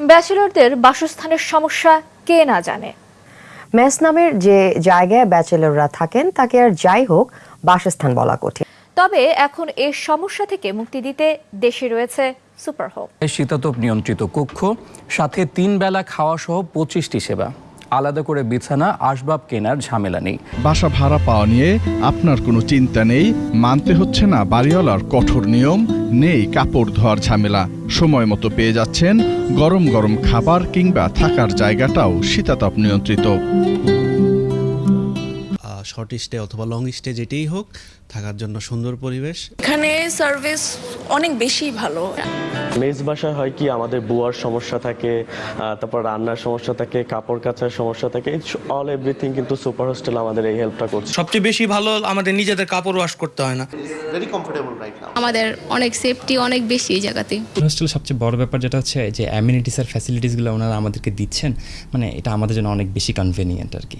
ব্যাচেলরদের বাসস্থানের সমস্যা কে না জানে? মেস নামের যে জায়গায় ব্যাচেলররা থাকেন তাকে আর যাই হোক বাসস্থান বলা কঠিন। তবে এখন এই সমস্যা থেকে মুক্তি দিতে দেশে রয়েছে সুপার হোম শীতাতপ নিয়ন্ত্রিত কক্ষ সাথে তিন বেলা খাওয়া সহ পঁচিশটি সেবা। আলাদা করে বিছানা, আসবাব কেনার ঝামেলা নেই। বাসা ভাড়া পাওয়া নিয়ে আপনার কোনো চিন্তা নেই, মানতে হচ্ছে না বাড়িওয়ালার কঠোর নিয়ম, নেই কাপড় ধোয়ার ঝামেলা। সময় মতো পেয়ে যাচ্ছেন গরম গরম খাবার কিংবা থাকার জায়গাটাও শীতাতপ নিয়ন্ত্রিত। শর্ট স্টে অথবা লং স্টে যেটাই হোক থাকার জন্য সুন্দর পরিবেশ। এখানে সার্ভিস অনেক বেশি ভালো। মেজ বাসায় হয় কি আমাদের বুয়ার সমস্যা থাকে তারপর রান্নার সমস্যা থাকে কাপড় কাচার সমস্যা থাকে অল এভরিথিং কিন্তু সুপার হোস্টেল আমাদের এই হেল্পটা করছে। সবচেয়ে বেশি ভালো আমাদের নিজেদের কাপড় ওয়াশ করতে হয় না। ভেরি কমফোর্টেবল রাইট নাও আমাদের অনেক সেফটি অনেক বেশি এই জায়গাতে। হোস্টেল সবচেয়ে বড় ব্যাপার যেটা হচ্ছে যে অ্যামিনিটিস আর ফ্যাসিলিটিসগুলো ওনারা আমাদেরকে দিচ্ছেন মানে এটা আমাদের জন্য অনেক বেশি কনভেনিয়েন্ট আর কি।